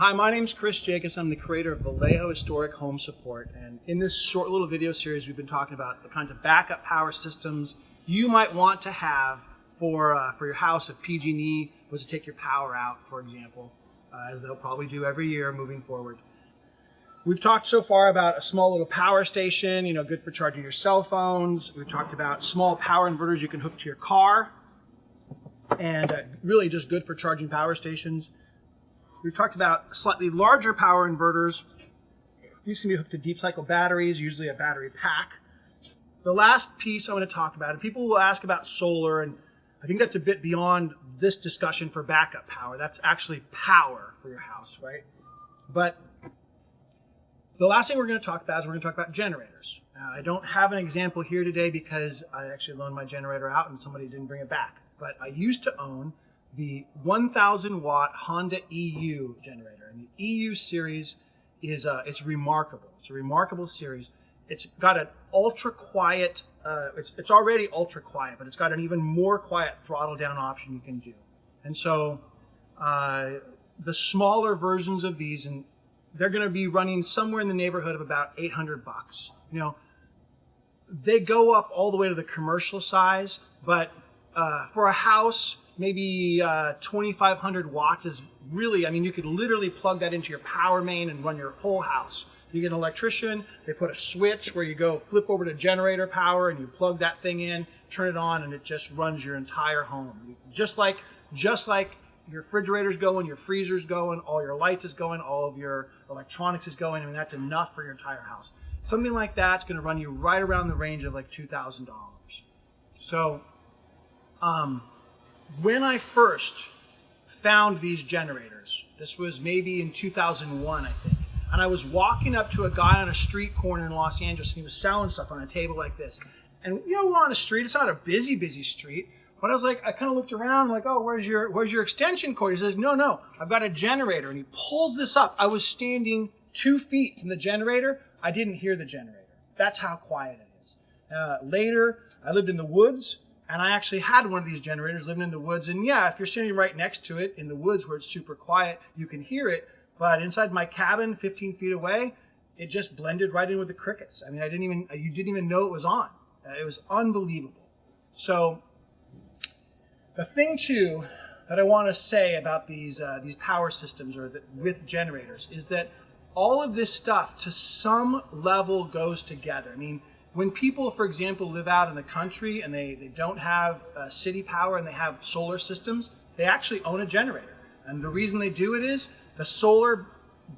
Hi, my name is Chris Jacobs. I'm the creator of Vallejo Historic Home Support. And in this short little video series, we've been talking about the kinds of backup power systems you might want to have for, uh, for your house if PG&E was to take your power out, for example, uh, as they'll probably do every year moving forward. We've talked so far about a small little power station, you know, good for charging your cell phones. We've talked about small power inverters you can hook to your car and uh, really just good for charging power stations. We've talked about slightly larger power inverters. These can be hooked to deep cycle batteries, usually a battery pack. The last piece I want to talk about, and people will ask about solar, and I think that's a bit beyond this discussion for backup power. That's actually power for your house, right? But the last thing we're going to talk about is we're going to talk about generators. Uh, I don't have an example here today because I actually loaned my generator out and somebody didn't bring it back. But I used to own the 1000 watt Honda EU generator. And the EU series is uh, it's remarkable. It's a remarkable series. It's got an ultra quiet, uh, it's, it's already ultra quiet, but it's got an even more quiet throttle down option you can do. And so uh, the smaller versions of these, and they're going to be running somewhere in the neighborhood of about 800 bucks. You know, they go up all the way to the commercial size, but uh, for a house, maybe uh, 2,500 watts is really, I mean, you could literally plug that into your power main and run your whole house. You get an electrician, they put a switch where you go flip over to generator power and you plug that thing in, turn it on, and it just runs your entire home. Just like, just like your refrigerator's going, your freezer's going, all your lights is going, all of your electronics is going. I mean, that's enough for your entire house. Something like that's going to run you right around the range of like $2,000. So, um, when I first found these generators, this was maybe in 2001, I think, and I was walking up to a guy on a street corner in Los Angeles, and he was selling stuff on a table like this. And you know, we're on a street; it's not a busy, busy street. But I was like, I kind of looked around, like, oh, where's your where's your extension cord? He says, no, no, I've got a generator, and he pulls this up. I was standing two feet from the generator. I didn't hear the generator. That's how quiet it is. Uh, later, I lived in the woods and I actually had one of these generators living in the woods. And yeah, if you're sitting right next to it in the woods where it's super quiet, you can hear it. But inside my cabin, 15 feet away, it just blended right in with the crickets. I mean, I didn't even, you didn't even know it was on. Uh, it was unbelievable. So the thing too that I want to say about these, uh, these power systems or the, with generators is that all of this stuff to some level goes together. I mean, when people, for example, live out in the country and they, they don't have uh, city power and they have solar systems, they actually own a generator. And the reason they do it is the solar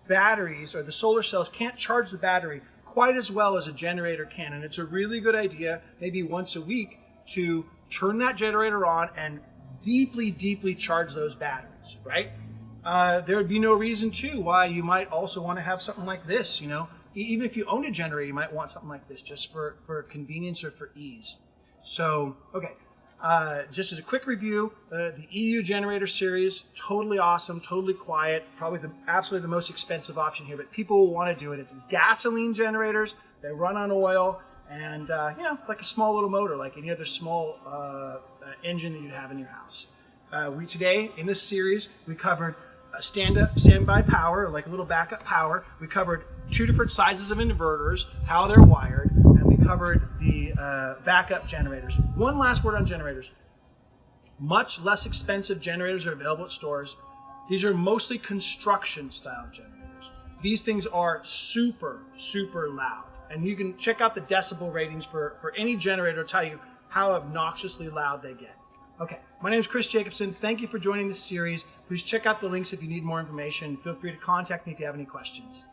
batteries or the solar cells can't charge the battery quite as well as a generator can. And it's a really good idea, maybe once a week, to turn that generator on and deeply, deeply charge those batteries, right? Uh, there would be no reason, too, why you might also want to have something like this, you know, even if you own a generator, you might want something like this just for, for convenience or for ease. So, okay, uh, just as a quick review, uh, the EU generator series, totally awesome, totally quiet, probably the absolutely the most expensive option here, but people will want to do it. It's gasoline generators, they run on oil, and uh, you know, like a small little motor, like any other small uh, uh, engine that you'd have in your house. Uh, we today, in this series, we covered stand-up, standby power, like a little backup power. We covered two different sizes of inverters, how they're wired, and we covered the uh, backup generators. One last word on generators. Much less expensive generators are available at stores. These are mostly construction style generators. These things are super, super loud. And you can check out the decibel ratings for, for any generator to tell you how obnoxiously loud they get. Okay, my name is Chris Jacobson. Thank you for joining this series. Please check out the links if you need more information. Feel free to contact me if you have any questions.